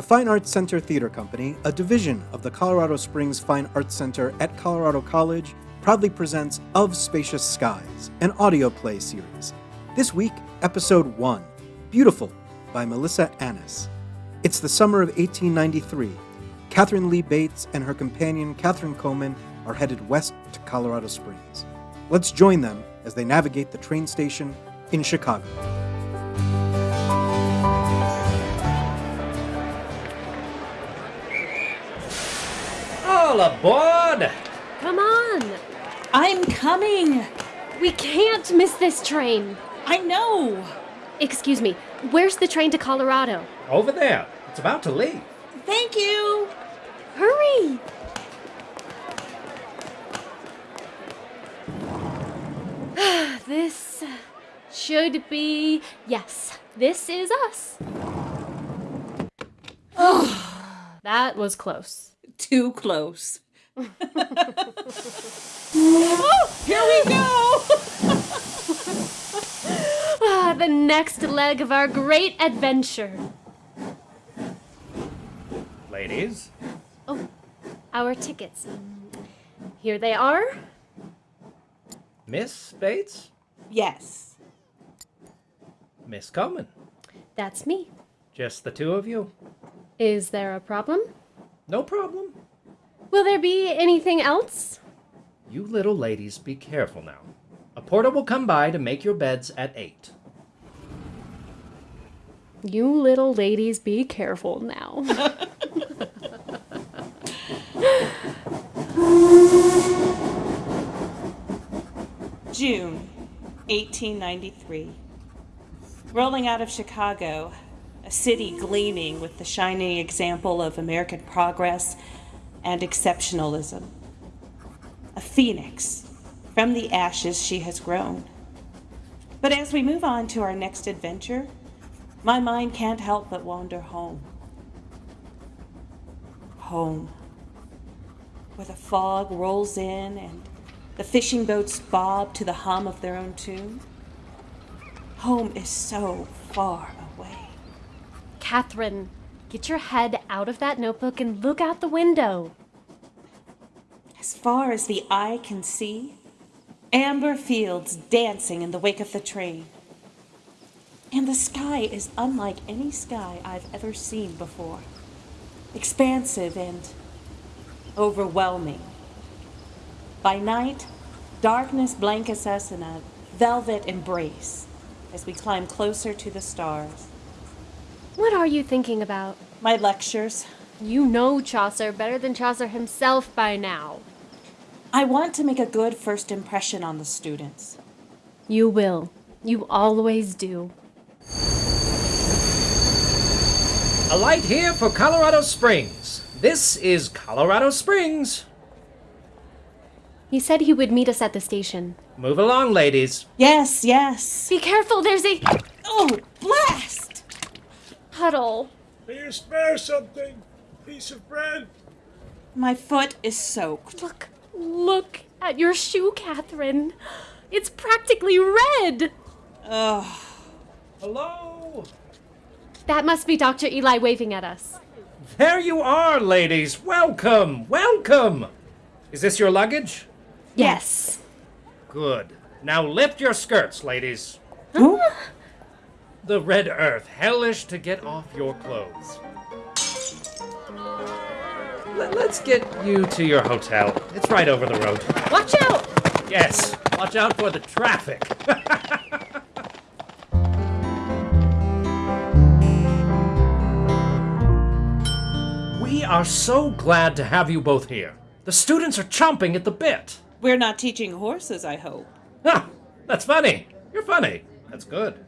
The Fine Arts Center Theater Company, a division of the Colorado Springs Fine Arts Center at Colorado College, proudly presents Of Spacious Skies, an audio play series. This week, Episode 1 Beautiful by Melissa Annis. It's the summer of 1893. Katharine Lee Bates and her companion Catherine Coleman are headed west to Colorado Springs. Let's join them as they navigate the train station in Chicago. All aboard! Come on! I'm coming! We can't miss this train! I know! Excuse me, where's the train to Colorado? Over there. It's about to leave. Thank you! Hurry! this should be. Yes, this is us. Oh, that was close. Too close. oh, here we go! Ah, the next leg of our great adventure. Ladies, Oh, our tickets. Here they are. Miss Bates, yes. Miss Coleman. That's me. Just the two of you. Is there a problem? No problem. Will there be anything else? You little ladies be careful now. A porter will come by to make your beds at 8. You little ladies, be careful now. June 1893. Rolling out of Chicago, a city gleaming with the shining example of American progress and exceptionalism. A phoenix from the ashes she has grown. But as we move on to our next adventure, my mind can't help but wander home. Home. Where the fog rolls in and the fishing boats bob to the hum of their own tune. Home is so far. Catherine, get your head out of that notebook and look out the window. As far as the eye can see, amber fields dancing in the wake of the train. And the sky is unlike any sky I've ever seen before. Expansive and overwhelming. By night, darkness blankets us in a velvet embrace as we climb closer to the stars. What are you thinking about? My lectures. You know Chaucer better than Chaucer himself by now. I want to make a good first impression on the students. You will. You always do. A light here for Colorado Springs. This is Colorado Springs. He said he would meet us at the station. Move along, ladies. Yes, yes. Be careful, there's a Oh, blast! Puddle. Do you spare something? Piece of bread? My foot is soaked. Look, look at your shoe, Catherine. It's practically red. Ugh. Hello? That must be Dr. Eli waving at us. There you are, ladies. Welcome, welcome. Is this your luggage? Yes. Good. Now lift your skirts, ladies. Huh? The red earth, hellish to get off your clothes. Let- Let's get you to your hotel. It's right over the road. Watch out! Yes, watch out for the traffic. we are so glad to have you both here. The students are chomping at the bit. We're not teaching horses, I hope. Ha! That's funny. You're funny. That's good.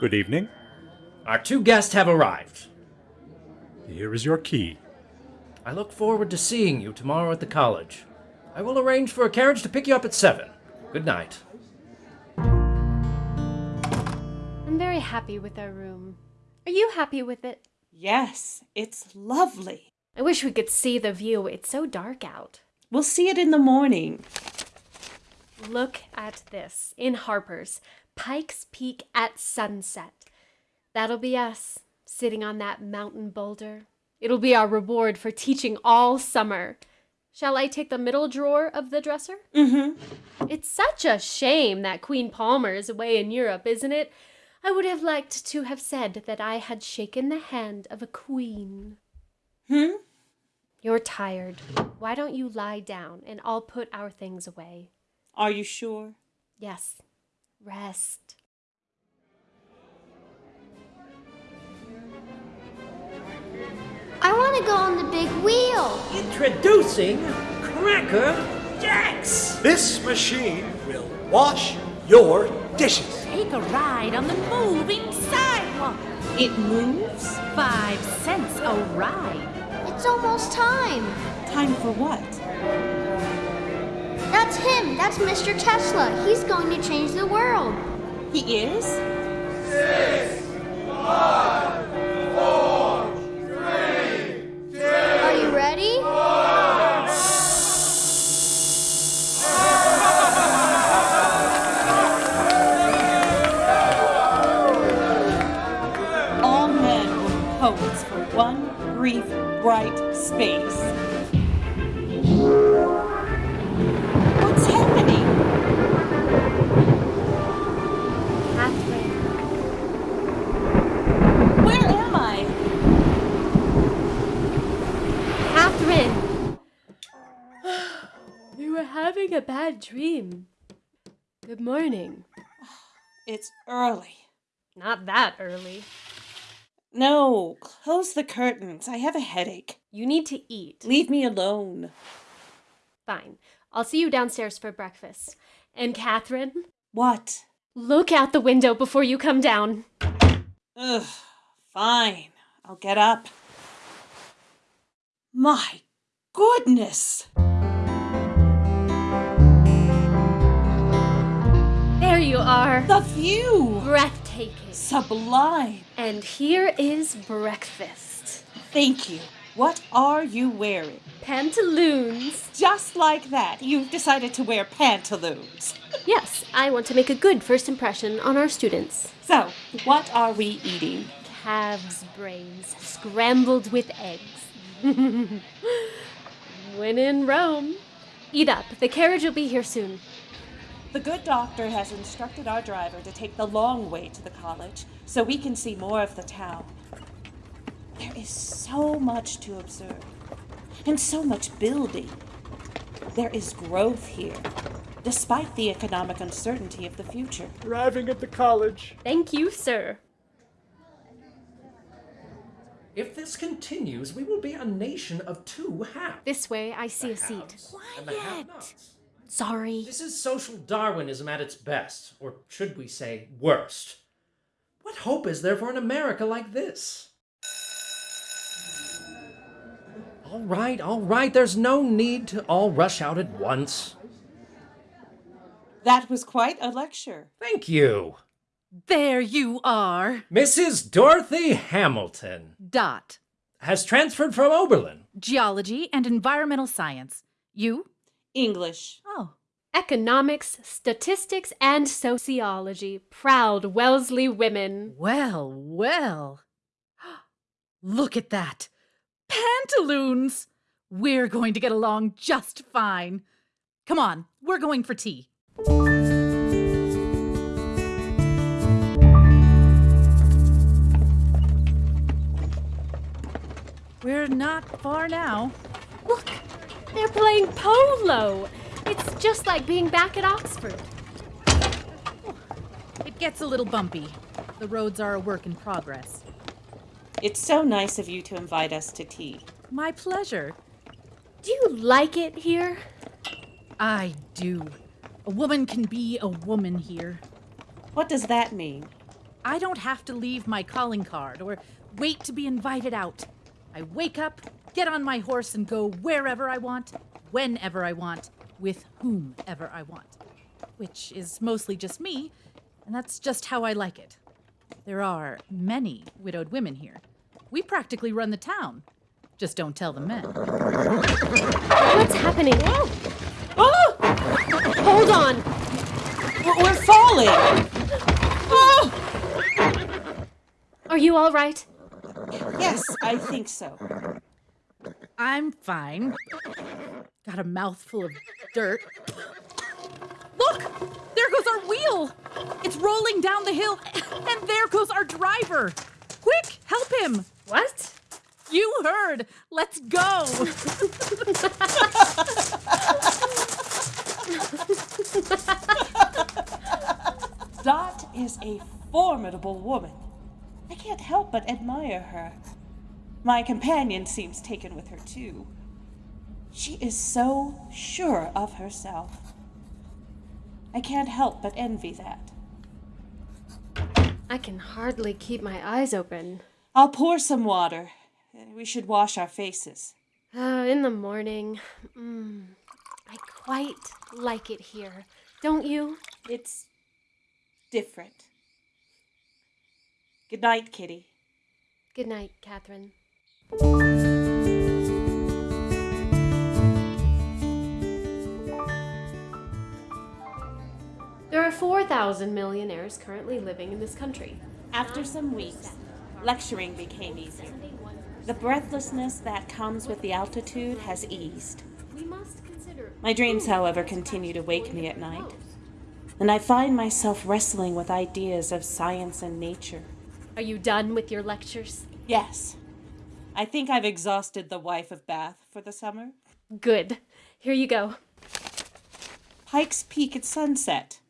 Good evening. Our two guests have arrived. Here is your key. I look forward to seeing you tomorrow at the college. I will arrange for a carriage to pick you up at 7. Good night. I'm very happy with our room. Are you happy with it? Yes, it's lovely. I wish we could see the view. It's so dark out. We'll see it in the morning. Look at this in Harper's Pikes Peak at sunset. That'll be us, sitting on that mountain boulder. It'll be our reward for teaching all summer. Shall I take the middle drawer of the dresser? Mm-hmm. It's such a shame that Queen Palmer is away in Europe, isn't it? I would have liked to have said that I had shaken the hand of a queen. Hmm? You're tired. Why don't you lie down and I'll put our things away? Are you sure? Yes. Rest. I want to go on the big wheel. Introducing Cracker Jacks! This machine will wash your dishes. Take a ride on the moving sidewalk. It moves? Five cents a ride. It's almost time. Time for what? That's him. That's Mr. Tesla. He's going to change the world. He is? Six, five, four, three, two, Are you ready? All men were poets for one brief, bright space. Dream. Good morning. It's early. Not that early. No, close the curtains. I have a headache. You need to eat. Leave me alone. Fine. I'll see you downstairs for breakfast. And Catherine, What? look out the window before you come down. Ugh, fine. I'll get up. My goodness! You are. The view! Breathtaking. Sublime! And here is breakfast. Thank you. What are you wearing? Pantaloons. Just like that, you've decided to wear pantaloons. Yes, I want to make a good first impression on our students. So, what are we eating? Calves' brains scrambled with eggs. when in Rome. Eat up. The carriage will be here soon. The good doctor has instructed our driver to take the long way to the college so we can see more of the town. There is so much to observe and so much building. There is growth here, despite the economic uncertainty of the future. Arriving at the college. Thank you, sir. If this continues, we will be a nation of two halves. This way, I see a seat. Haves and the have-nots. Sorry. This is social Darwinism at its best, or should we say, worst. What hope is there for an America like this? All right, all right, there's no need to all rush out at once. That was quite a lecture. Thank you. There you are. Mrs. Dorothy Hamilton Dot. has transferred from Oberlin. Geology and environmental science. You? English. Oh. Economics, statistics, and sociology. Proud Wellesley women. Well, well. Look at that. Pantaloons. We're going to get along just fine. Come on, we're going for tea. We're not far now. Look, they're playing polo. It's just like being back at Oxford. It gets a little bumpy. The roads are a work in progress. It's so nice of you to invite us to tea. My pleasure. Do you like it here? I do. A woman can be a woman here. What does that mean? I don't have to leave my calling card or wait to be invited out. I wake up, get on my horse, and go wherever I want, whenever I want, with whomever I want. Which is mostly just me, and that's just how I like it. There are many widowed women here. We practically run the town. Just don't tell the men. What's happening? Oh! oh! Hold on. We're we're falling! Oh! Are you all right? Yes, I think so. I'm fine. Got a mouthful of dirt. Look! There goes our wheel! It's rolling down the hill, and there goes our driver! Quick, help him! What? You heard! Let's go! Dot is a formidable woman. I can't help but admire her. My companion seems taken with her, too. She is so sure of herself. I can't help but envy that. I can hardly keep my eyes open. I'll pour some water. We should wash our faces. Uh, in the morning. Mm, I quite like it here. Don't you? It's different. Good night, Kitty. Good night, Catherine. There are 4,000 millionaires currently living in this country. After some weeks, lecturing became easier. The breathlessness that comes with the altitude has eased. We must consider. My dreams, however, continue to wake me at night, and I find myself wrestling with ideas of science and nature. Are you done with your lectures? Yes, I think I've exhausted the wife of Bath for the summer. Good. Here you go. Pike's Peak at sunset.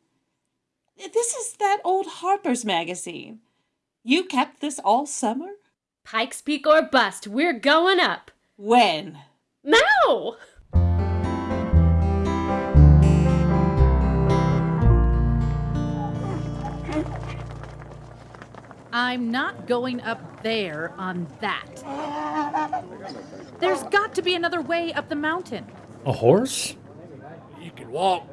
This is that old Harper's magazine. You kept this all summer? Pikes Peak or bust. We're going up. When? Now! I'm not going up there on that. There's got to be another way up the mountain. A horse? You can walk.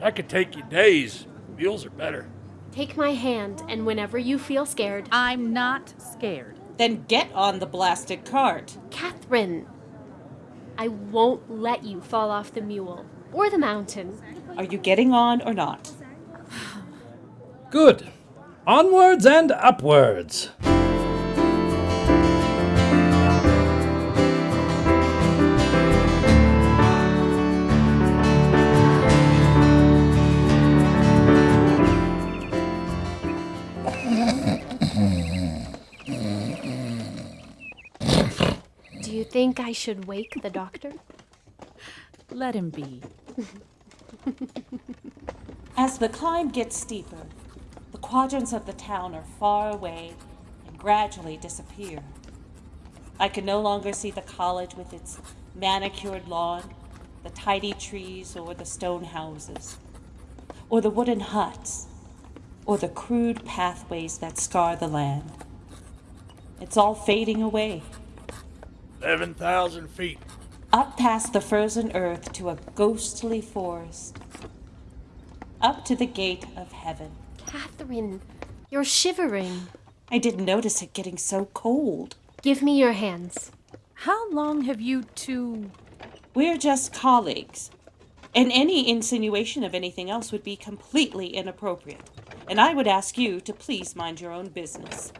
That could take you days. Mules are better. Take my hand, and whenever you feel scared, I'm not scared. Then get on the blasted cart. Catherine, I won't let you fall off the mule or the mountain. Are you getting on or not? Good. Onwards and upwards. Do you think I should wake the doctor? Let him be. As the climb gets steeper, the quadrants of the town are far away and gradually disappear. I can no longer see the college with its manicured lawn, the tidy trees or the stone houses, or the wooden huts, or the crude pathways that scar the land. It's all fading away, 11,000 feet. up past the frozen earth to a ghostly forest, up to the gate of heaven. Catherine, you're shivering. I didn't notice it getting so cold. Give me your hands. How long have you two. We're just colleagues, and any insinuation of anything else would be completely inappropriate. And I would ask you to please mind your own business.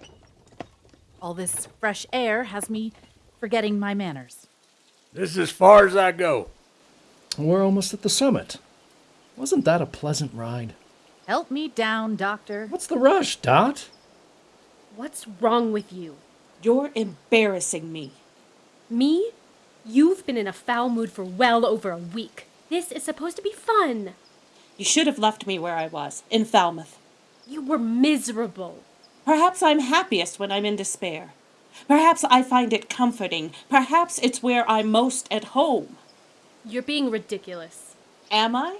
All this fresh air has me forgetting my manners. This is as far as I go. We're almost at the summit. Wasn't that a pleasant ride? Help me down, Doctor. What's the rush, Dot? What's wrong with you? You're embarrassing me. Me? You've been in a foul mood for well over a week. This is supposed to be fun. You should have left me where I was, in Falmouth. You were miserable. Perhaps I'm happiest when I'm in despair. Perhaps I find it comforting. Perhaps it's where I'm most at home. You're being ridiculous. Am I?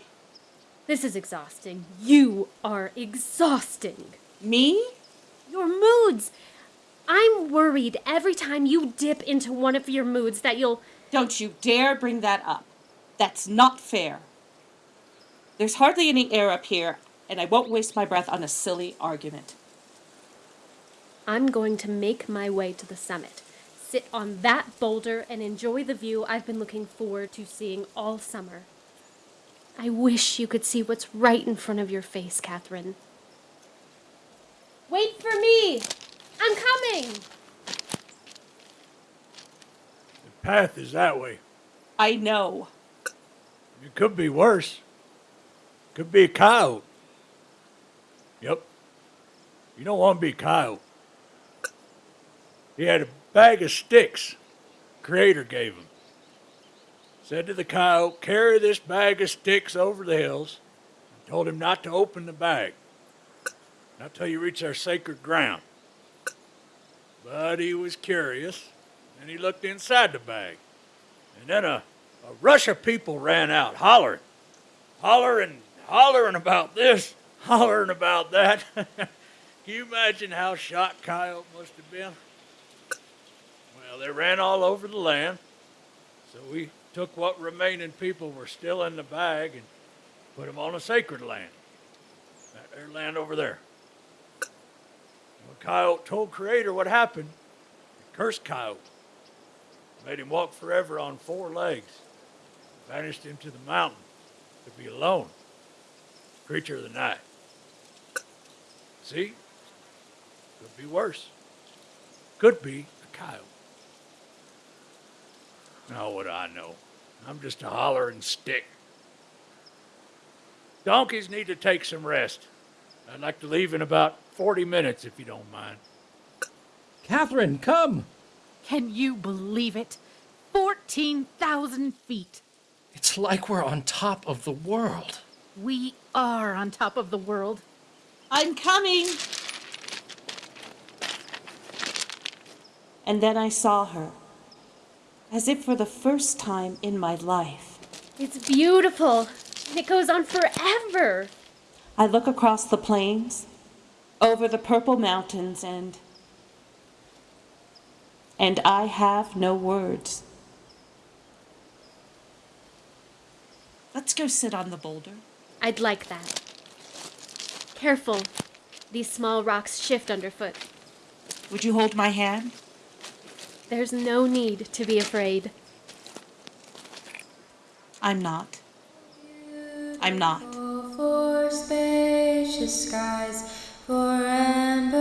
This is exhausting. You are exhausting. Me? Your moods. I'm worried every time you dip into one of your moods that you'll. Don't you dare bring that up. That's not fair. There's hardly any air up here, and I won't waste my breath on a silly argument. I'm going to make my way to the summit, sit on that boulder, and enjoy the view I've been looking forward to seeing all summer. I wish you could see what's right in front of your face, Catherine. Wait for me! I'm coming! The path is that way. I know. It could be worse. Could be a coyote. Yep. You don't want to be a coyote. He had a bag of sticks Creator gave him. Said to the coyote, carry this bag of sticks over the hills. Told him not to open the bag. Not till you reach our sacred ground. But he was curious, and he looked inside the bag. And then a, a rush of people ran out, hollering, hollering, hollering about this, hollering about that. Can you imagine how shocked Coyote must have been? Well, they ran all over the land, so we took what remaining people were still in the bag and put them on a sacred land. That land over there. When Coyote told Creator what happened, he cursed Coyote. Made him walk forever on four legs. Vanished him to the mountain to be alone. Creature of the night. See? Could be worse. Could be a coyote. Now what I know? I'm just a hollering stick. Donkeys need to take some rest. I'd like to leave in about 40 minutes if you don't mind. Catherine, come! Can you believe it? 14,000 feet. It's like we're on top of the world. We are on top of the world. I'm coming. And then I saw her, as if for the first time in my life. It's beautiful. And it goes on forever. I look across the plains, over the purple mountains, and. and I have no words. Let's go sit on the boulder. I'd like that. Careful. These small rocks shift underfoot. Would you hold my hand? There's no need to be afraid. I'm not. I'm not. For spacious skies, for amber